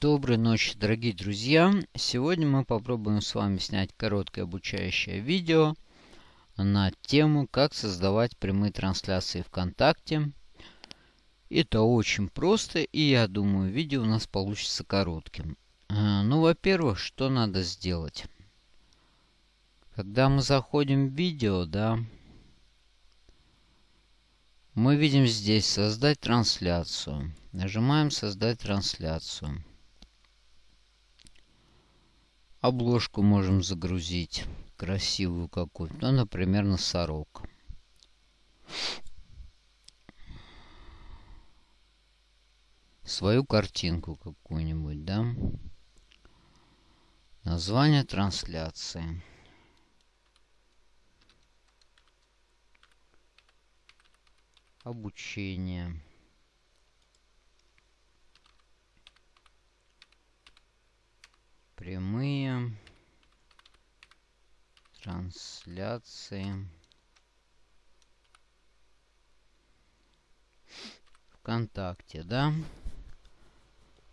Доброй ночи, дорогие друзья! Сегодня мы попробуем с вами снять короткое обучающее видео на тему, как создавать прямые трансляции ВКонтакте. Это очень просто, и я думаю, видео у нас получится коротким. А, ну, во-первых, что надо сделать? Когда мы заходим в видео, да, мы видим здесь «Создать трансляцию». Нажимаем «Создать трансляцию». Обложку можем загрузить. Красивую какую-то. Ну, например, носорог. Свою картинку какую-нибудь, да? Название трансляции. Обучение. Прямые трансляции. ВКонтакте, да?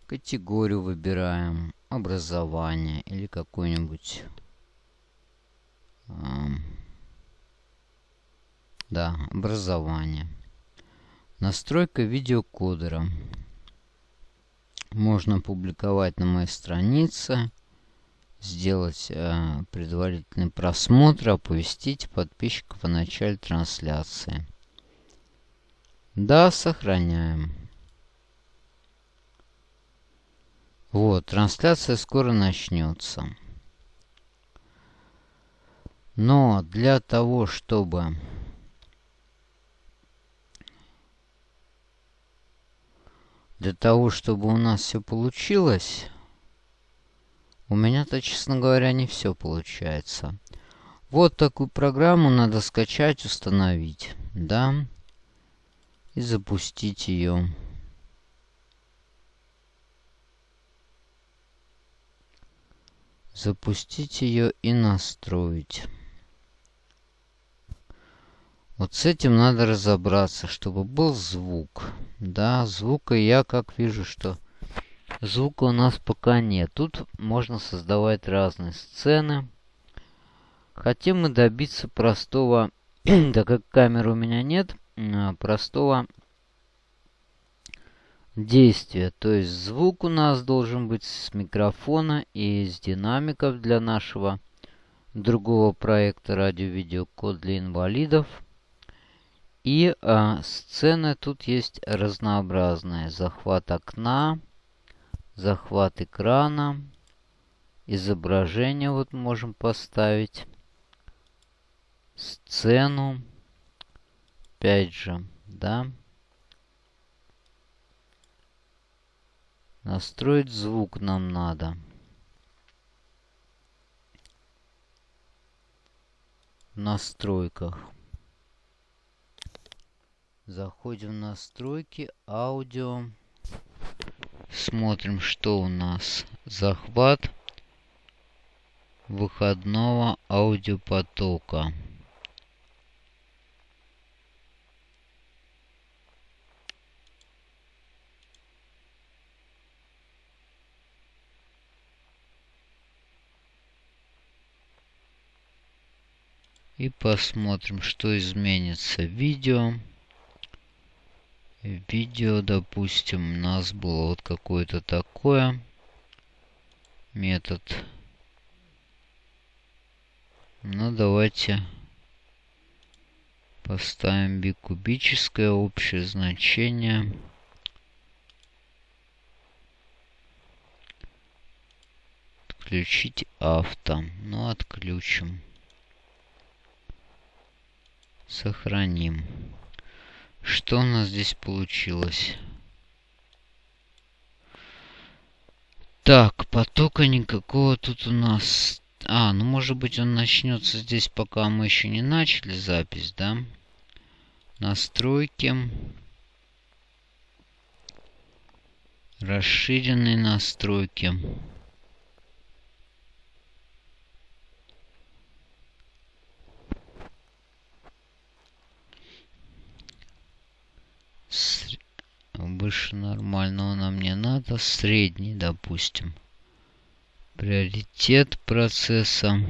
Категорию выбираем. Образование или какой-нибудь... А, да, образование. Настройка видеокодера. Можно публиковать на моей странице. Сделать э, предварительный просмотр. Оповестить подписчиков о начале трансляции. Да, сохраняем. Вот, трансляция скоро начнется. Но для того, чтобы Для того, чтобы у нас все получилось, у меня-то, честно говоря, не все получается. Вот такую программу надо скачать, установить, да, и запустить ее. Запустить ее и настроить. Вот с этим надо разобраться, чтобы был звук. Да, звука я как вижу, что звука у нас пока нет. Тут можно создавать разные сцены. Хотим мы добиться простого, да как камеры у меня нет, а, простого действия. То есть звук у нас должен быть с микрофона и из динамиков для нашего другого проекта радио-видеокод для инвалидов. И а, сцены тут есть разнообразные. Захват окна, захват экрана, изображение вот можем поставить, сцену, опять же, да. Настроить звук нам надо. В настройках. Заходим в настройки, аудио. Смотрим, что у нас. Захват выходного аудиопотока. И посмотрим, что изменится. Видео видео, допустим, у нас было вот какое-то такое метод. Ну, давайте поставим бикубическое общее значение. Отключить авто. Ну, отключим. Сохраним. Что у нас здесь получилось? Так, потока никакого тут у нас... А, ну может быть он начнется здесь, пока мы еще не начали запись, да? Настройки. Расширенные настройки. Выше нормального нам не надо. средний, допустим. Приоритет процесса.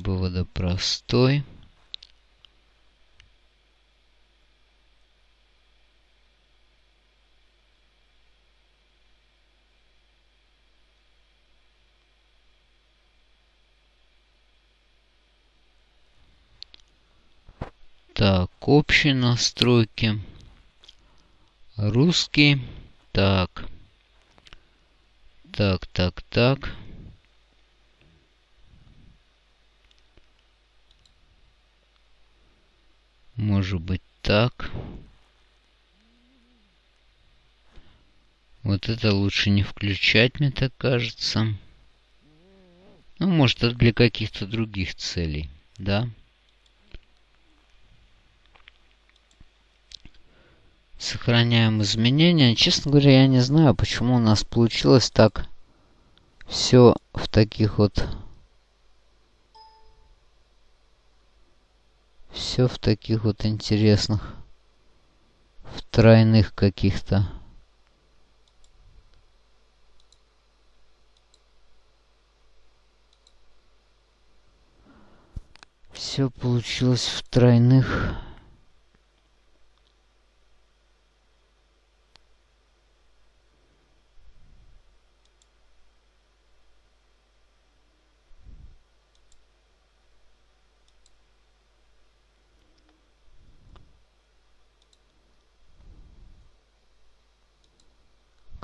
Режим вывода простой. Так, общие настройки. Русский. Так. Так, так, так. Может быть так. Вот это лучше не включать, мне так кажется. Ну, может, это для каких-то других целей, да? Сохраняем изменения. Честно говоря, я не знаю, почему у нас получилось так все в таких вот... Все в таких вот интересных, в тройных каких-то. Все получилось в тройных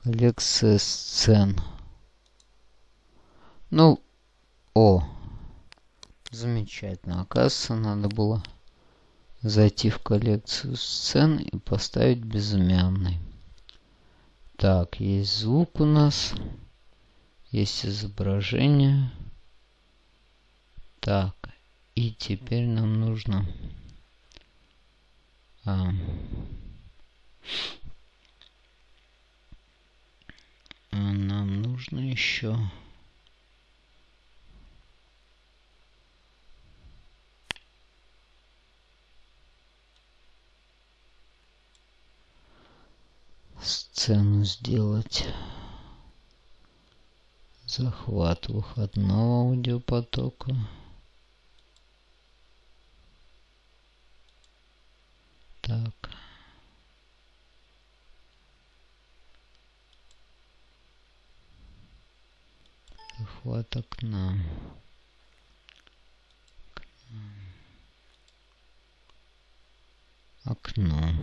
Коллекция сцен. Ну, о, замечательно. Оказывается, надо было зайти в коллекцию сцен и поставить безымянный. Так, есть звук у нас. Есть изображение. Так, и теперь нам нужно... А, А нам нужно еще... сцену сделать. Захват выходного аудиопотока так захват окна. Окно.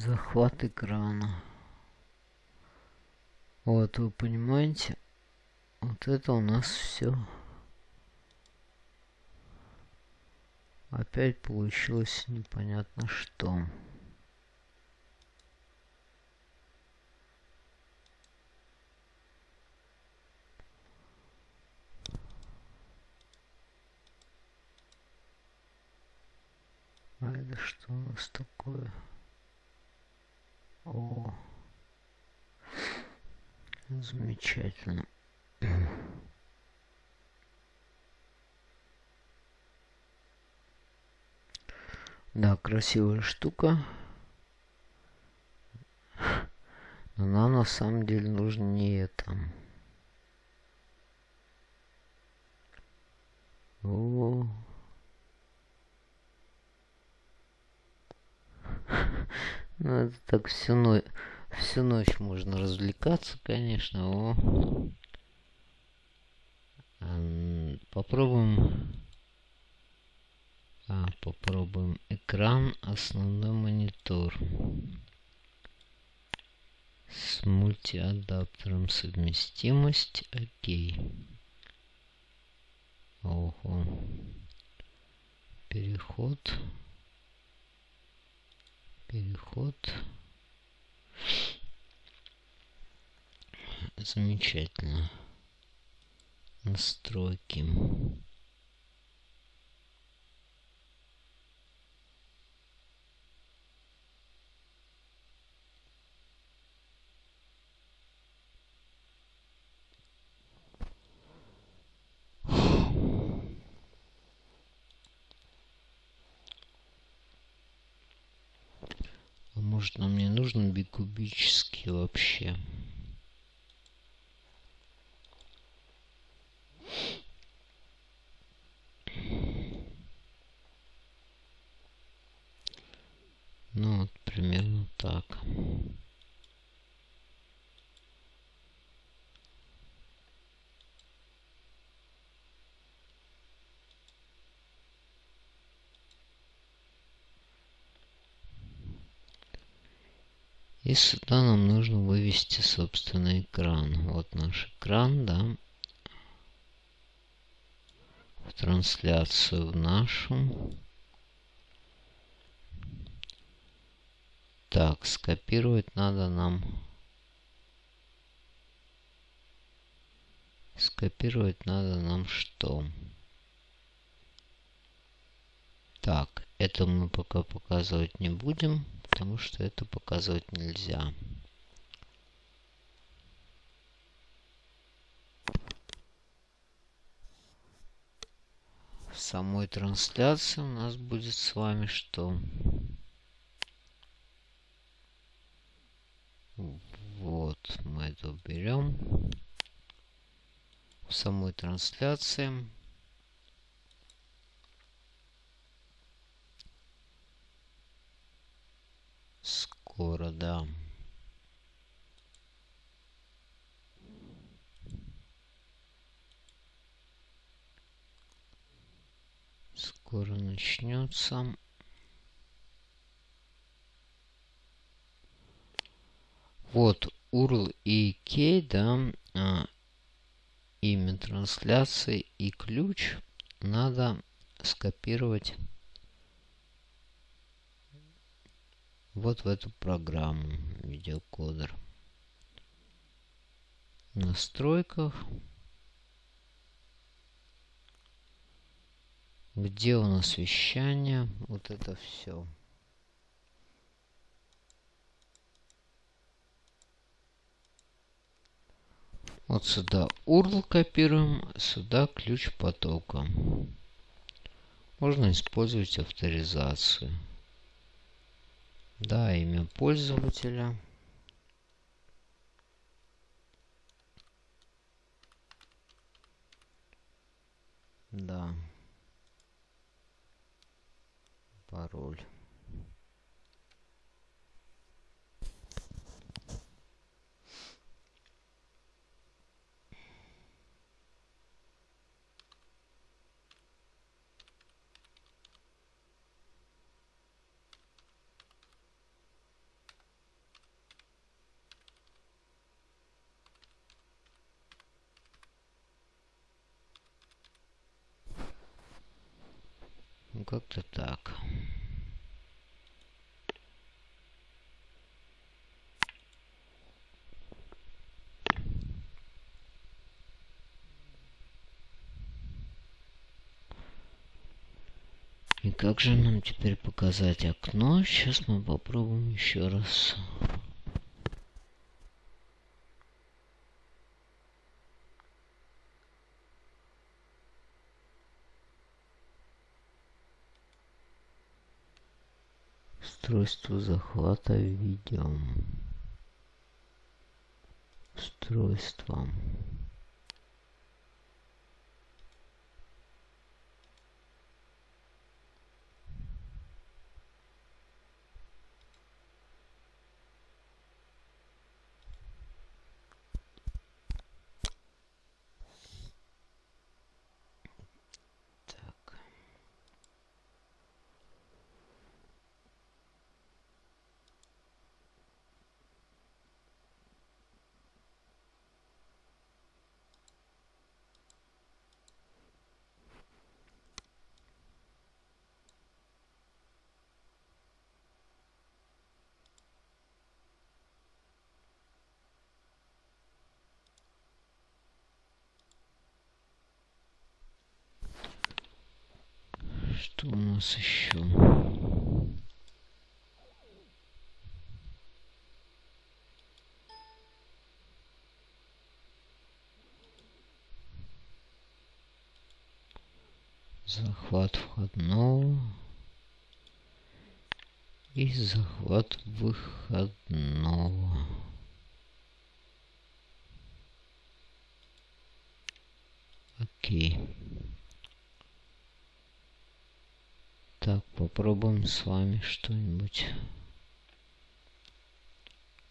Захват экрана. Вот, вы понимаете, вот это у нас все. Опять получилось непонятно что. А это что у нас такое? О. Замечательно. Да, красивая штука. Но нам на самом деле нужнее там. О. Ну, это так всю, ночь, всю ночь можно развлекаться, конечно. О. Попробуем... А, попробуем экран, основной монитор. С мультиадаптером совместимость. Окей. Ого. Переход. Замечательно. Настройки. Нужен бикубический вообще. И сюда нам нужно вывести, собственно, экран. Вот наш экран, да. В трансляцию в нашу. Так, скопировать надо нам. Скопировать надо нам что? Так, это мы пока показывать не будем потому что это показывать нельзя. В самой трансляции у нас будет с вами что? Вот, мы это уберем. В самой трансляции скоро, да. Скоро начнется. Вот URL и key, да, а, имя трансляции и ключ надо скопировать вот в эту программу видеокодер. Настройках. Где у нас вещание? Вот это все. Вот сюда URL копируем, сюда ключ потока. Можно использовать авторизацию. Да, имя пользователя. Да. Пароль. Как-то так. И как же нам теперь показать окно? Сейчас мы попробуем еще раз. Устройство захвата видео устройство Что у нас еще? захват входного и захват выходного. Окей. Так, попробуем с вами что-нибудь.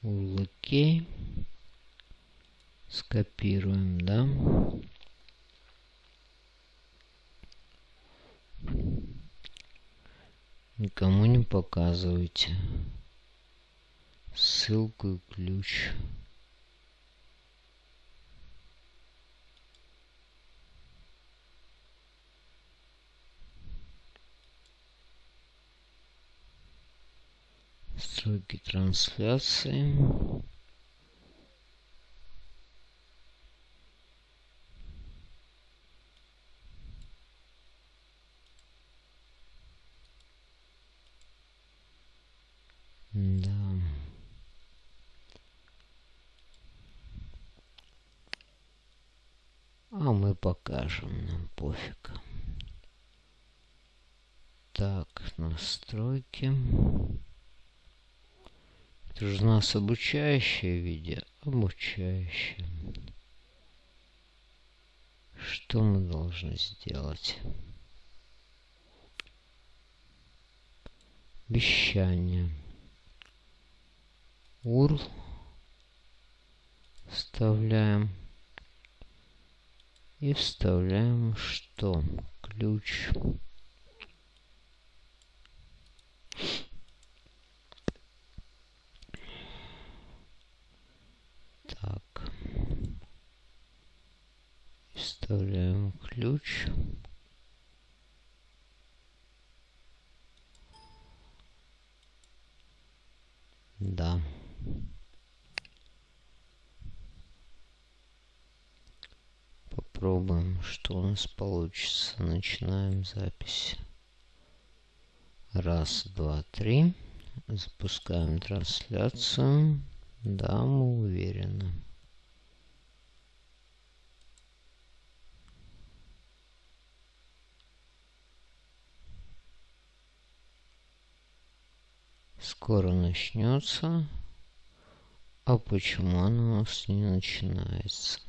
Окей. Скопируем, да? Никому не показывайте. Ссылку и ключ. Сроки трансляции. А мы покажем, нам пофиг. Так, настройки. Это же у нас обучающее видео. Обучающее. Что мы должны сделать? Вещание. URL вставляем. И вставляем что? Ключ. Так. Вставляем ключ. Да. Попробуем, что у нас получится. Начинаем запись. Раз, два, три. Запускаем трансляцию. Да, мы уверены. Скоро начнется. А почему оно у нас не начинается?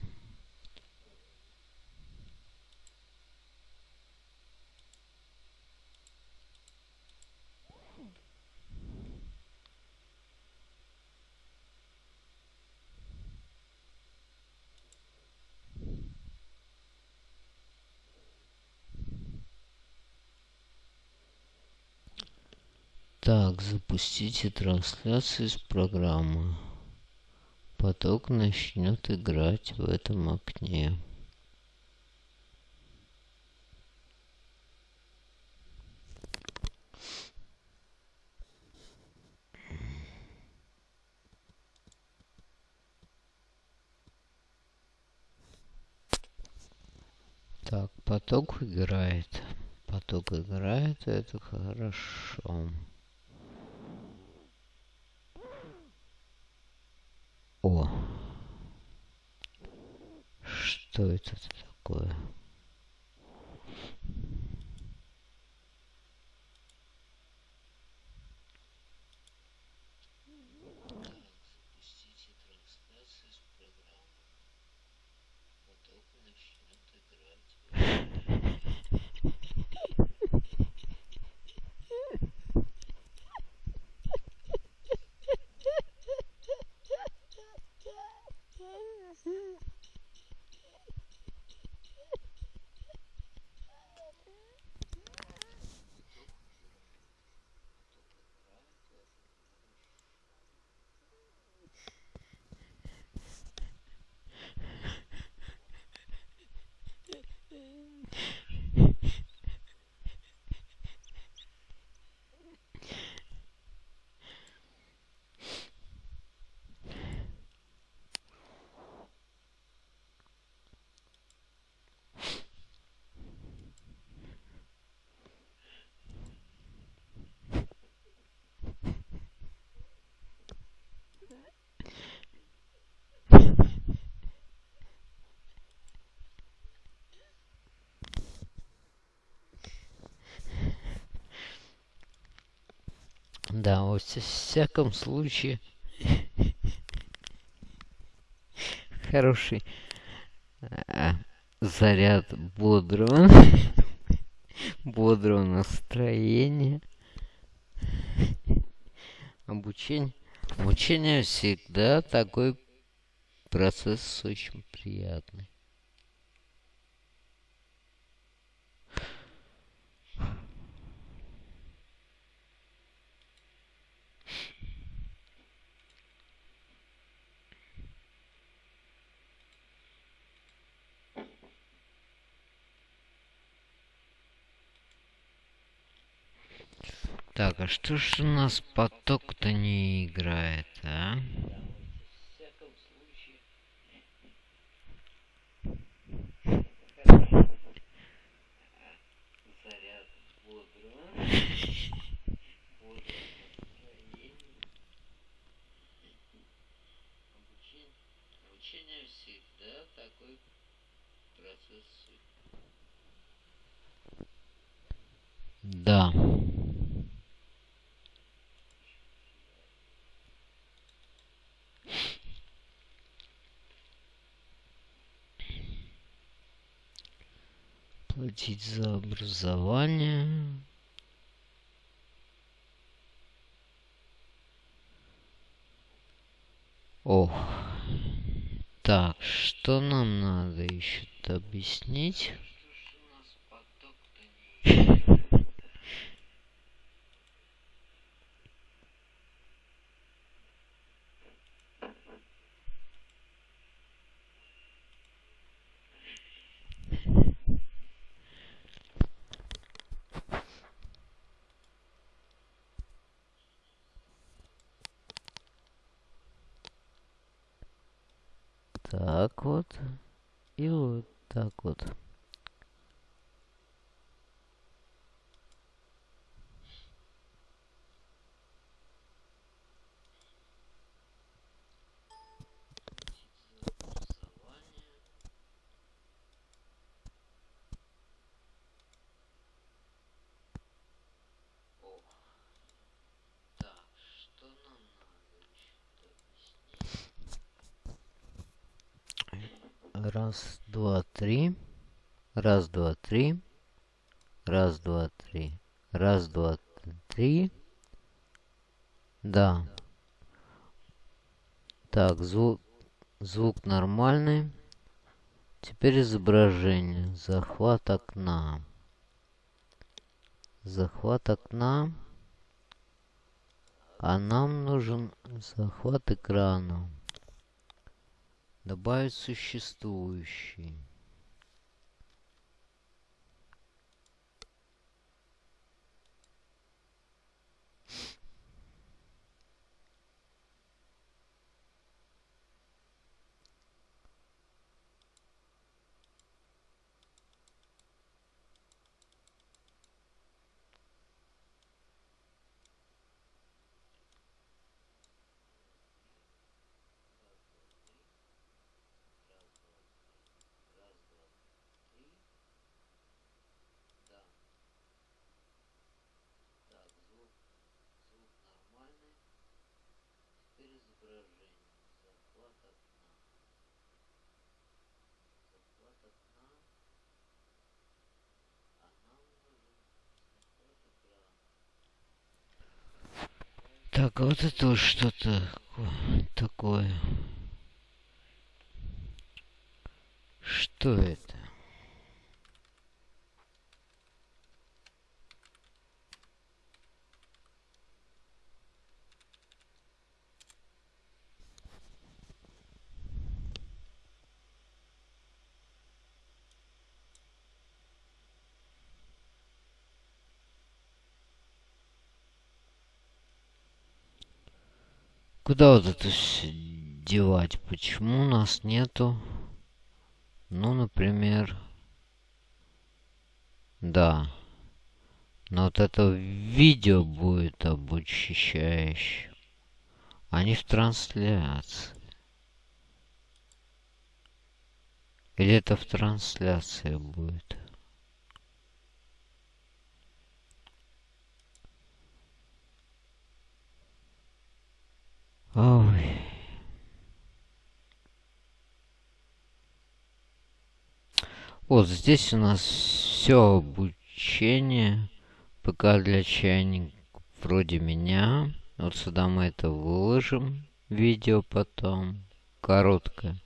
Так, запустите трансляцию из программы. Поток начнет играть в этом окне. Так, поток играет. Поток играет, это хорошо. О! Что это такое? Да, во всяком случае, хороший а, заряд бодрого, бодрого настроения. Обучение, обучение всегда такой процесс очень приятный. Так, а что ж у нас поток-то не играет, а? Да. Платить за образование. Ох. Так, что нам надо еще объяснить? Так вот. И вот так вот. Раз, два, три. Раз, два, три. Раз, два, три. Раз, два, три. Да. Так, звук, звук нормальный. Теперь изображение. Захват окна. Захват окна. А нам нужен захват экрана. Добавить существующий. Так, а вот это вот что-то такое. Что это? Куда вот это девать? Почему у нас нету? Ну, например... Да. Но вот это видео будет обучающее. А не в трансляции. Или это в трансляции будет? Ой. Вот здесь у нас все обучение. ПК для чайников вроде меня. Вот сюда мы это выложим. Видео потом. Короткое.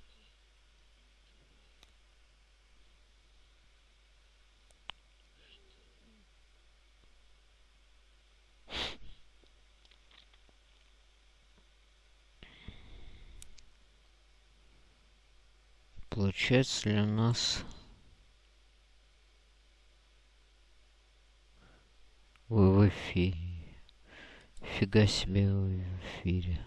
Получается ли у нас... Вы в эфире. Фига себе вы в эфире.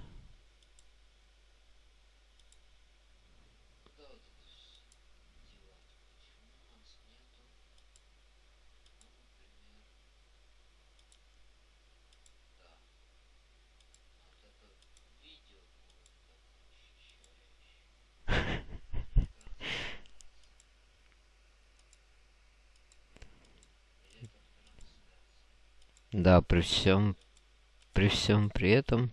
Да, при всем, при всем при этом...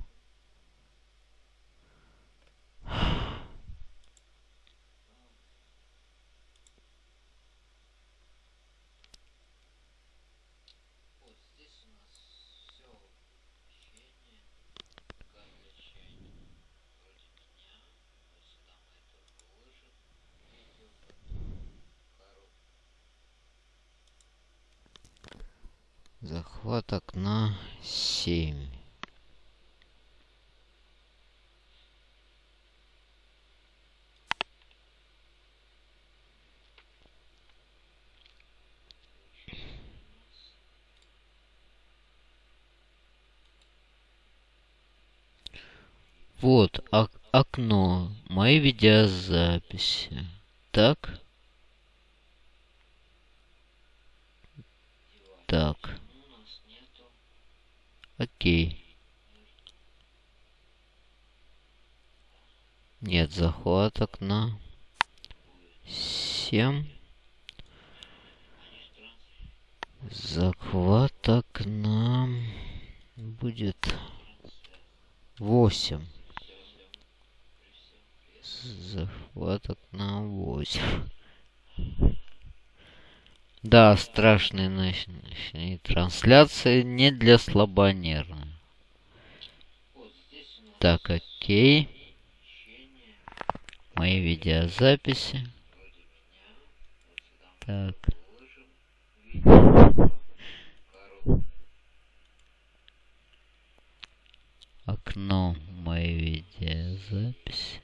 Захват окна 7. Вот ок окно, мои видеозаписи. Так. Так. Окей. Нет, захват окна. 7. Захват окна будет 8. Захват окна 8. Да, страшные ночные трансляции не для слабонервных. Так, окей. Мои видеозаписи. Так. Окно моей видеозаписи.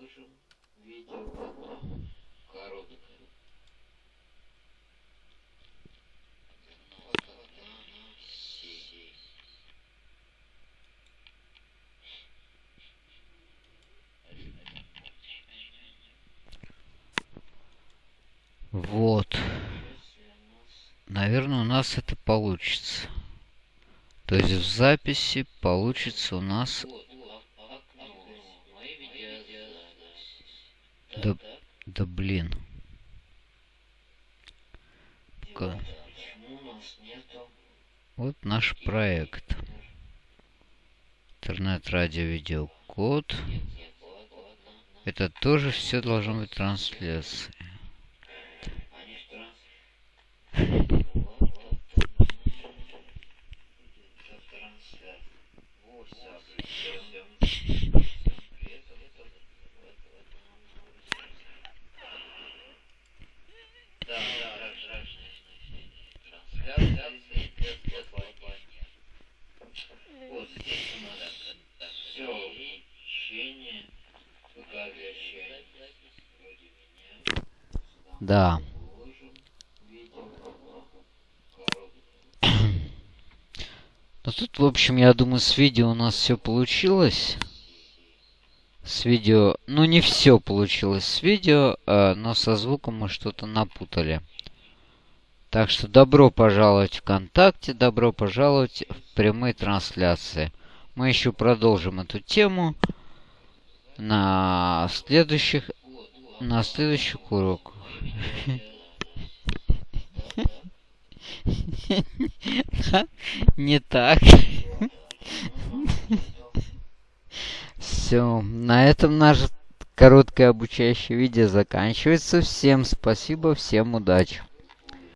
выложим. Видео потом. Короткое. Вот одна сеть. Вот. Наверное, у нас это получится. То есть в записи получится у нас... Да, да блин. Ка- Вот наш проект. Интернет-радио видеокод. Это тоже все должно быть трансляцией. Да. Ну тут, в общем, я думаю, с видео у нас все получилось. С видео... Ну, не все получилось с видео, э, но со звуком мы что-то напутали. Так что добро пожаловать в ВКонтакте, добро пожаловать в прямые трансляции. Мы еще продолжим эту тему на следующих на следующих уроках. Не так. Все, на этом наше короткое обучающее видео заканчивается. Всем спасибо, всем удачи.